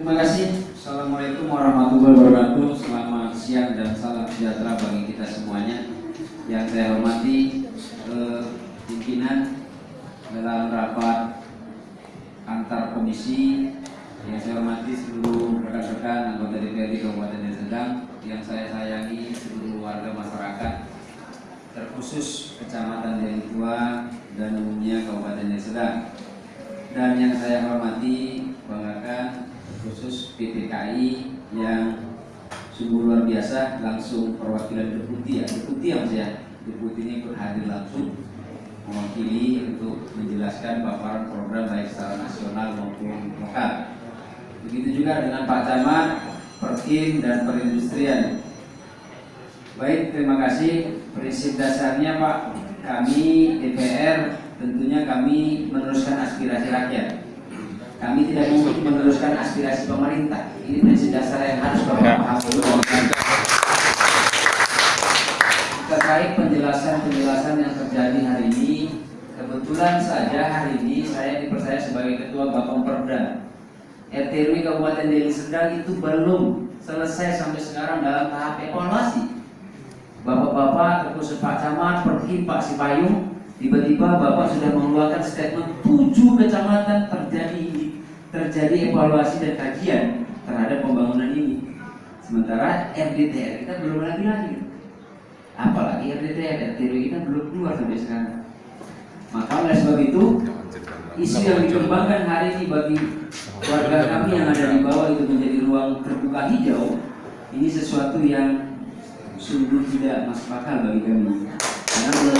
Terima kasih. Assalamualaikum warahmatullahi wabarakatuh. Selamat siang dan salam sejahtera bagi kita semuanya. Yang saya hormati eh, dalam rapat antar komisi yang saya hormati seluruh rekan-rekan anggota DPRD Kabupaten Deli yang saya sayangi seluruh warga masyarakat terkhusus Kecamatan Deli Tua dan umumnya Kabupaten Deli dan yang saya hormati banggakan khusus PPKI yang sungguh luar biasa langsung perwakilan deputi ya. Deputi ya? Mas deputi ini ikut hadir langsung mewakili untuk menjelaskan paparan program baik secara nasional maupun lokal. Begitu juga dengan Pak Camat Perkim dan Perindustrian. Baik terima kasih. Prinsip dasarnya Pak kami DPR tentunya kami meneruskan aspirasi rakyat kami tidak mungkin meneruskan aspirasi pemerintah. Ini prinsip dasar yang harus Bapak ya. pahami dulu. Terkait penjelasan-penjelasan yang terjadi hari ini, kebetulan saja hari ini saya dipercaya sebagai Ketua Bapak Perda. RT Kabupaten Deli Serdang itu belum selesai sampai sekarang dalam tahap evaluasi. Bapak-bapak, terkhusus Pak Camat, pergi Pak Sipayung, tiba-tiba Bapak sudah mengeluarkan statement tujuh kecamatan terjadi terjadi evaluasi dan kajian terhadap pembangunan ini. Sementara RDTR kita belum lagi lagi. Apalagi RDTR, RTW kita belum keluar sampai sekarang. Maka oleh sebab itu, isu yang dikembangkan hari ini bagi warga kami yang ada di bawah itu menjadi ruang terbuka hijau, ini sesuatu yang sungguh tidak masuk akal bagi kami. Karena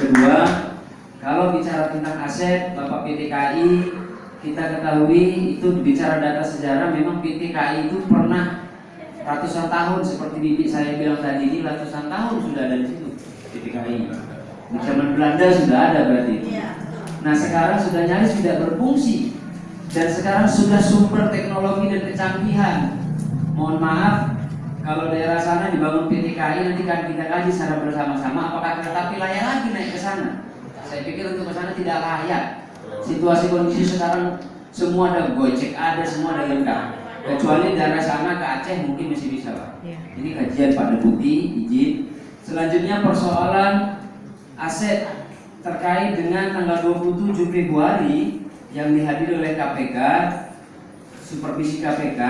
Kedua, kalau bicara tentang aset, Bapak PTKI, kita ketahui itu bicara data sejarah, memang PTKI itu pernah ratusan tahun seperti bibi saya bilang tadi ini ratusan tahun sudah ada di situ PTKI. Di zaman Belanda sudah ada berarti. Iya. Nah sekarang sudah nyaris tidak berfungsi dan sekarang sudah sumber teknologi dan kecanggihan. Mohon maaf kalau daerah sana dibangun PTKI nanti kan kita kaji secara bersama-sama apakah kereta api layak lagi naik ke sana saya pikir untuk ke sana tidak layak. Situasi kondisi sekarang semua ada gojek, ada semua ada lengkap. Kecuali dari sana ke Aceh mungkin masih bisa Pak. Iya. Ini kajian Pak Deputi, izin. Selanjutnya persoalan aset terkait dengan tanggal 27 Februari yang dihadiri oleh KPK, supervisi KPK.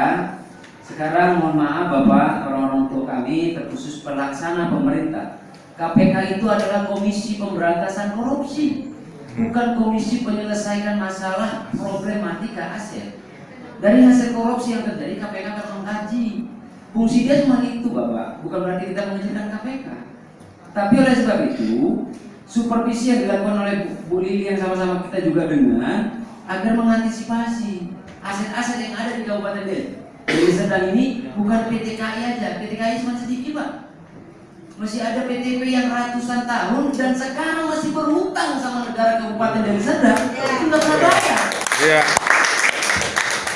Sekarang mohon maaf Bapak, orang-orang tua kami, terkhusus pelaksana pemerintah. KPK itu adalah komisi pemberantasan korupsi bukan komisi penyelesaian masalah problematika aset dari hasil korupsi yang terjadi KPK akan mengkaji. Fungsi dia cuma itu Bapak. Bukan berarti kita mengizinkan KPK tapi oleh sebab itu supervisi yang dilakukan oleh Bu Lili yang sama-sama kita juga dengan agar mengantisipasi aset-aset yang ada di Kabupaten Deli. Jadi sedang ini bukan PTKI aja, PTKI cuma sedikit Pak masih ada PTP yang ratusan tahun dan sekarang masih berhutang sama negara kabupaten dari Serdang ya. itu nggak pernah bayar. Iya.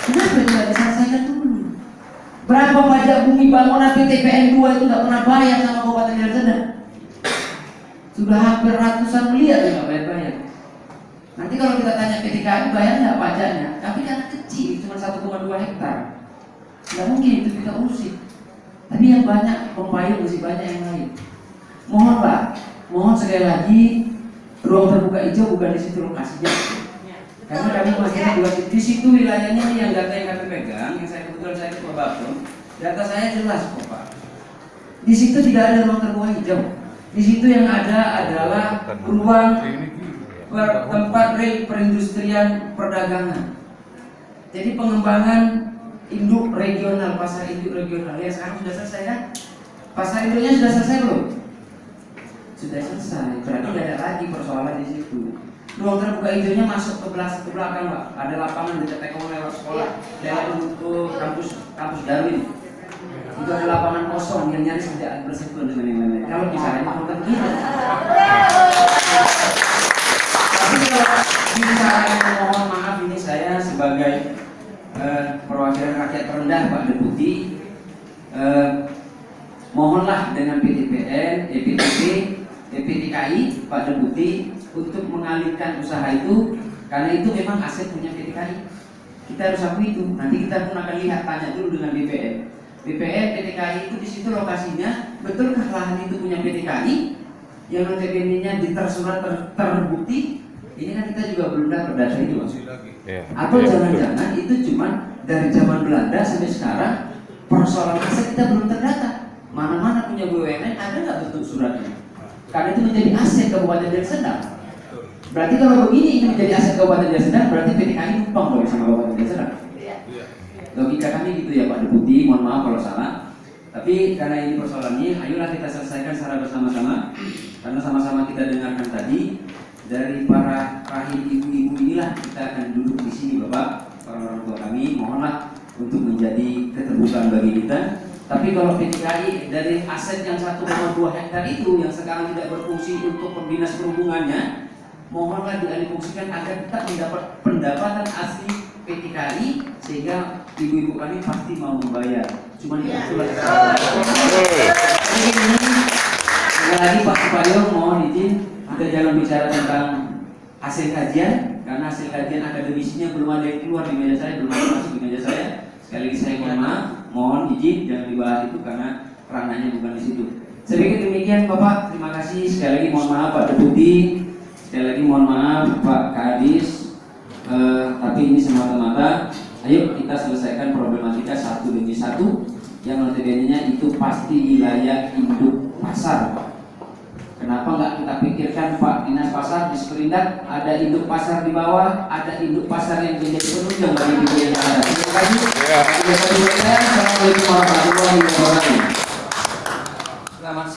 Kenapa tidak diselesaikan dulu? Berapa pajak bumi bangunan PTPN 2 itu nggak pernah bayar sama kabupaten dari Serdang? Sudah hampir ratusan miliar ya nggak bayar-bayar. Nanti kalau kita tanya PTKI bayar nggak pajaknya? Tapi kan kecil, cuma 1,2 hektar. Nggak mungkin itu kita urusin. Tapi yang banyak pempayung masih banyak yang lain. Mohon Pak, mohon sekali lagi ruang terbuka hijau bukan di situ lokasinya. Karena kami masih dua di situ wilayahnya ini yang data yang kami pegang, yang saya kebetulan saya ketua Bapom, data saya jelas kok Pak. Di situ tidak ada ruang terbuka hijau. Di situ yang ada adalah ruang tempat perindustrian perdagangan. Jadi pengembangan induk regional, pasar induk regional ya sekarang sudah selesai kan? Pasar induknya sudah selesai belum? Sudah selesai, berarti tidak ada lagi persoalan di situ. Ruang terbuka hijaunya masuk ke belakang, ke belakang pak. Ada lapangan dekat TKU lewat sekolah, lewat untuk kampus kampus Darwin. Itu ada lapangan kosong yang nyaris tidak bersentuhan dengan yang lain. Kalau misalnya bukan kita. Perwakilan rakyat terendah Pak Deputi eh, mohonlah dengan PTPN, EPTP, EPTKI Pak Deputi untuk mengalihkan usaha itu karena itu memang aset punya PTKI kita harus akui itu. Nanti kita pun akan lihat tanya dulu dengan BPN. BPN PTKI itu di situ lokasinya, betulkah lahan itu punya PTKI? Yang notabene-nya ter, terbukti ini kan kita juga belum dapat data itu mas. Iya. Atau Iya, jangan-jangan itu cuma dari zaman Belanda sampai sekarang persoalan aset kita belum terdata. Mana-mana punya BUMN ada nggak bentuk suratnya? Karena itu menjadi aset Kabupaten Deli Serdang. Berarti kalau begini ini menjadi aset Kabupaten Deli Serdang, berarti PTKI numpang dong sama Kabupaten Deli Serdang. Logika kami gitu ya Pak Deputi, mohon maaf kalau salah. Tapi karena ini persoalannya, ayolah kita selesaikan secara bersama-sama. Karena sama-sama kita dengarkan tadi dari para rahim ibu-ibu inilah kita akan duduk di sini Bapak, para orang tua kami, mohonlah untuk menjadi keterbukaan bagi kita. Tapi kalau PTKI dari aset yang 1,2 hektar itu yang sekarang tidak berfungsi untuk dinas perhubungannya, mohonlah dialihfungsikan agar kita mendapat pendapatan asli PTKI sehingga ibu-ibu kami pasti mau membayar. Cuma itu ini sekali lagi Pak Supayong mohon izin kita jangan bicara tentang hasil kajian karena hasil kajian akademisinya belum ada yang keluar di meja saya belum ada masuk di meja saya. Sekali lagi saya mohon maaf mohon izin jangan dibahas itu karena ranahnya bukan di situ. Pikir demikian Bapak terima kasih. Sekali lagi mohon maaf Pak Deputi. Sekali lagi mohon maaf Pak Kadis. Eh, tapi ini semata-mata. Ayo kita selesaikan problematika satu demi satu. Yang notabene itu pasti wilayah induk pasar. Kenapa nggak kita pikirkan Pak Dinas Pasar di Seperindak ada induk pasar di bawah, ada induk pasar yang menjadi penunjang bagi ibu yang ada. Terima kasih. Ya. Assalamualaikum warahmatullahi wabarakatuh. Selamat